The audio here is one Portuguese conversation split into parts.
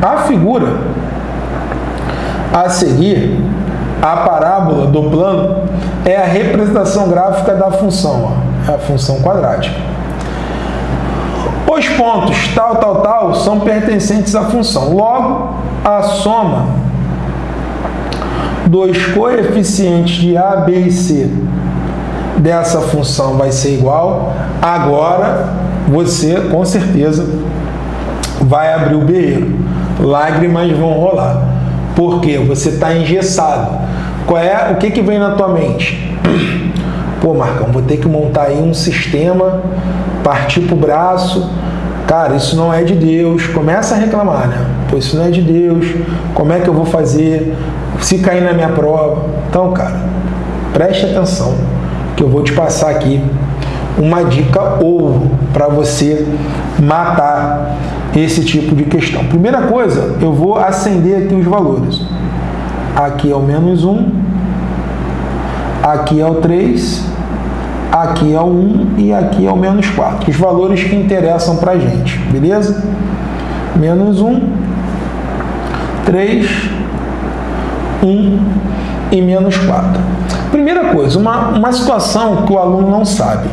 A figura a seguir, a parábola do plano, é a representação gráfica da função, é a função quadrática. Os pontos tal, tal, tal são pertencentes à função. Logo, a soma dos coeficientes de A, B e C dessa função vai ser igual. Agora, você, com certeza, vai abrir o berreiro. Lágrimas vão rolar. Porque você está engessado. Qual é, o que, que vem na tua mente? Pô, Marcão, vou ter que montar aí um sistema, partir para o braço. Cara, isso não é de Deus. Começa a reclamar, né? Pô, isso não é de Deus. Como é que eu vou fazer? Se cair na minha prova. Então, cara, preste atenção que eu vou te passar aqui uma dica ouro para você matar esse tipo de questão. Primeira coisa, eu vou acender aqui os valores. Aqui é o menos 1, aqui é o 3, aqui é o 1 e aqui é o menos 4. Os valores que interessam para a gente, beleza? Menos 1, 3, 1 e menos 4. Primeira coisa, uma, uma situação que o aluno não sabe.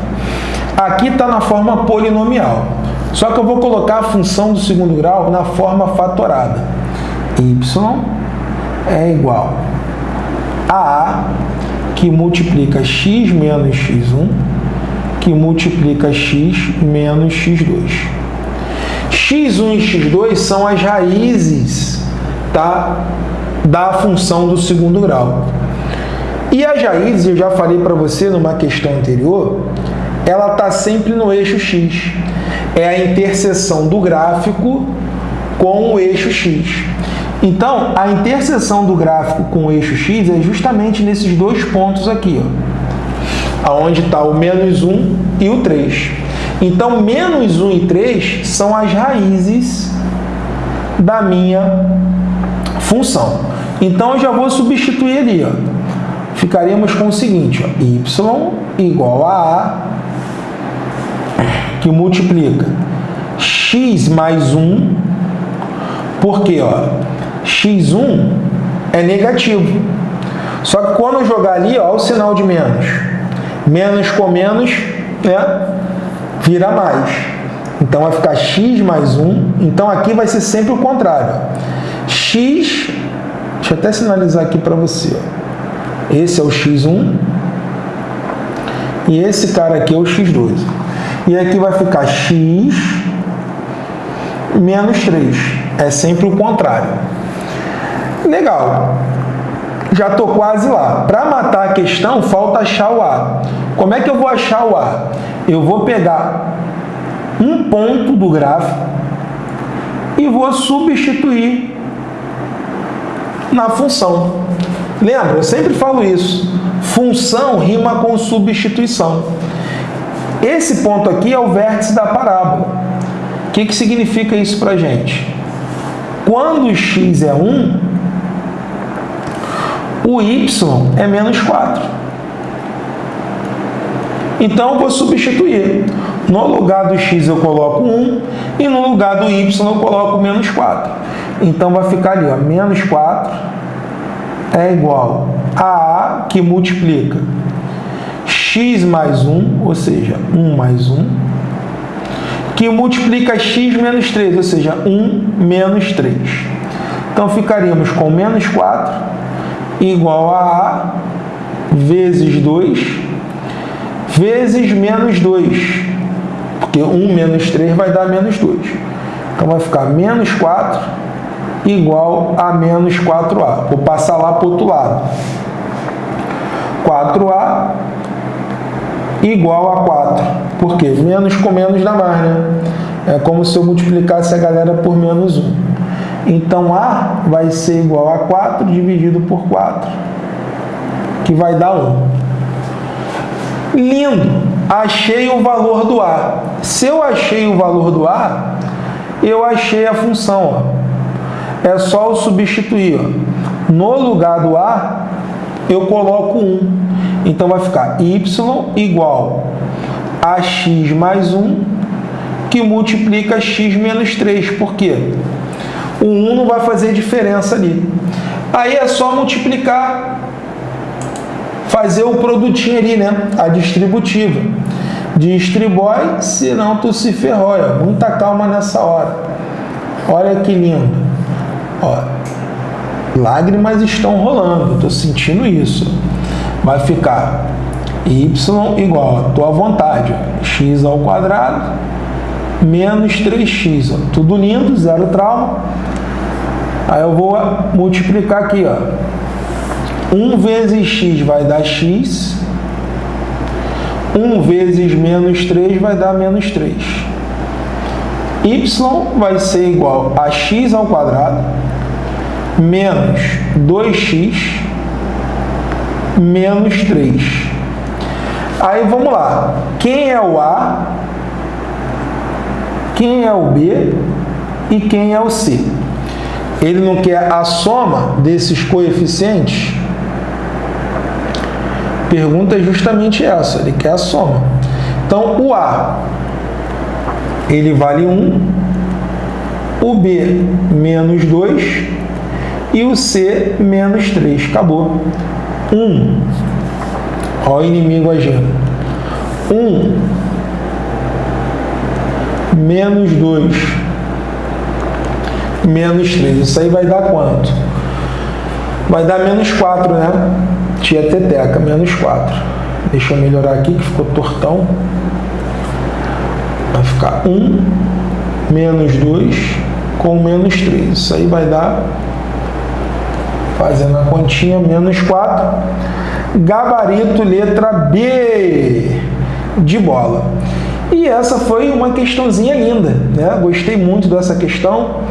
Aqui está na forma polinomial. Só que eu vou colocar a função do segundo grau na forma fatorada. y é igual a A, que multiplica x menos x1, que multiplica x menos x2. x1 e x2 são as raízes tá, da função do segundo grau. E as raízes, eu já falei para você numa questão anterior, ela está sempre no eixo x. É a interseção do gráfico com o eixo x. Então, a interseção do gráfico com o eixo x é justamente nesses dois pontos aqui, ó, onde está o menos 1 e o 3. Então, menos 1 e 3 são as raízes da minha função. Então, eu já vou substituir ali. Ó. Ficaríamos com o seguinte, ó, y igual a A que multiplica x mais 1, porque ó, x1 é negativo. Só que quando eu jogar ali, ó, o sinal de menos. Menos com menos, né, vira mais. Então vai ficar x mais 1. Então aqui vai ser sempre o contrário. x, deixa eu até sinalizar aqui para você. Esse é o x1 e esse cara aqui é o x2. E aqui vai ficar x menos 3. É sempre o contrário. Legal. Já estou quase lá. Para matar a questão, falta achar o A. Como é que eu vou achar o A? Eu vou pegar um ponto do gráfico e vou substituir na função. Lembra? Eu sempre falo isso. Função rima com substituição. Esse ponto aqui é o vértice da parábola. O que, que significa isso para a gente? Quando x é 1, o y é menos 4. Então, eu vou substituir. No lugar do x eu coloco 1 e no lugar do y eu coloco menos 4. Então, vai ficar ali, ó, menos 4 é igual a A, que multiplica x mais 1, ou seja, 1 mais 1, que multiplica x menos 3, ou seja, 1 menos 3. Então, ficaríamos com menos 4 igual a A vezes 2 vezes menos 2, porque 1 menos 3 vai dar menos 2. Então, vai ficar menos 4 igual a menos 4A. Vou passar lá para o outro lado. 4A igual a 4. Por quê? Menos com menos dá mais, né? É como se eu multiplicasse a galera por menos 1. Então, A vai ser igual a 4 dividido por 4, que vai dar 1. Lindo! Achei o valor do A. Se eu achei o valor do A, eu achei a função. Ó. É só eu substituir. Ó. No lugar do A, eu coloco 1. Então, vai ficar y igual a x mais 1, que multiplica x menos 3. Por quê? O 1 não vai fazer diferença ali. Aí é só multiplicar, fazer o produtinho ali, né? A distributiva. Distribui, senão tu se ferrou. Muita calma nessa hora. Olha que lindo. Ó, lágrimas estão rolando, estou sentindo isso. Vai ficar y igual a tua vontade, x ao quadrado menos 3x. Ó. Tudo lindo, zero trauma. Aí eu vou multiplicar aqui, ó. 1 vezes x vai dar x. 1 vezes menos 3 vai dar menos 3. y vai ser igual a x ao quadrado menos 2x menos 3. Aí vamos lá. Quem é o A? Quem é o B? E quem é o C? Ele não quer a soma desses coeficientes? Pergunta é justamente essa, ele quer a soma. Então, o A, ele vale 1, o B, menos 2, e o C, menos 3. Acabou. 1, olha o inimigo agindo. 1 menos 2 menos 3. Isso aí vai dar quanto? Vai dar menos 4, né? Tia Teteca, menos 4. Deixa eu melhorar aqui, que ficou tortão. Vai ficar 1 menos 2 com menos 3. Isso aí vai dar, fazendo a continha, menos 4. Gabarito letra B de bola. E essa foi uma questãozinha linda, né? Gostei muito dessa questão,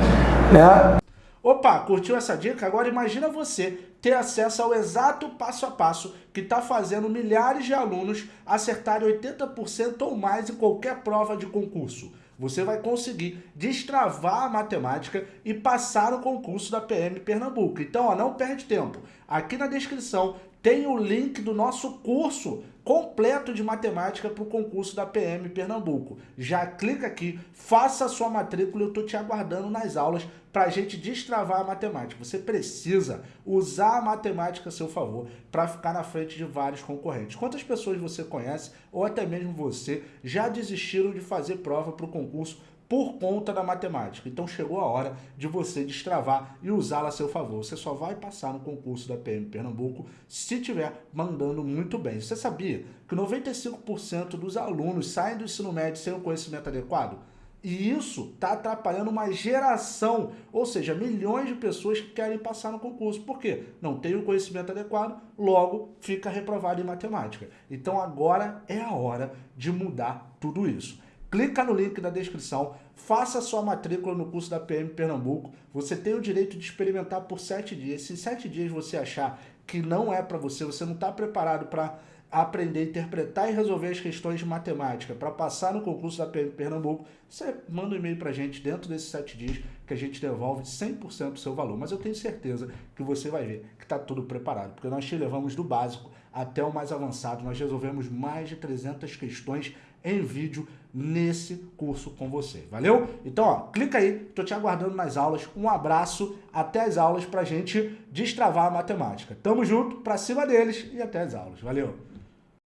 né? Opa, curtiu essa dica? Agora imagina você ter acesso ao exato passo a passo que está fazendo milhares de alunos acertarem 80% ou mais em qualquer prova de concurso. Você vai conseguir destravar a matemática e passar no concurso da PM Pernambuco. Então, ó, não perde tempo. Aqui na descrição tem o link do nosso curso completo de matemática para o concurso da PM Pernambuco. Já clica aqui, faça a sua matrícula, eu estou te aguardando nas aulas para a gente destravar a matemática. Você precisa usar a matemática a seu favor para ficar na frente de vários concorrentes. Quantas pessoas você conhece, ou até mesmo você, já desistiram de fazer prova para o concurso por conta da matemática. Então chegou a hora de você destravar e usá-la a seu favor. Você só vai passar no concurso da PM Pernambuco se estiver mandando muito bem. Você sabia que 95% dos alunos saem do ensino médio sem o conhecimento adequado? E isso está atrapalhando uma geração, ou seja, milhões de pessoas que querem passar no concurso. Por quê? Não tem o conhecimento adequado, logo fica reprovado em matemática. Então agora é a hora de mudar tudo isso. Clica no link da descrição, faça sua matrícula no curso da PM Pernambuco. Você tem o direito de experimentar por sete dias. Se sete dias você achar que não é para você, você não está preparado para aprender, interpretar e resolver as questões de matemática para passar no concurso da PM Pernambuco, você manda um e-mail para a gente dentro desses sete dias que a gente devolve 100% do seu valor. Mas eu tenho certeza que você vai ver que está tudo preparado, porque nós te levamos do básico até o mais avançado. Nós resolvemos mais de 300 questões em vídeo nesse curso com você. Valeu? Então, ó, clica aí, tô te aguardando nas aulas. Um abraço, até as aulas pra gente destravar a matemática. Tamo junto, pra cima deles e até as aulas. Valeu!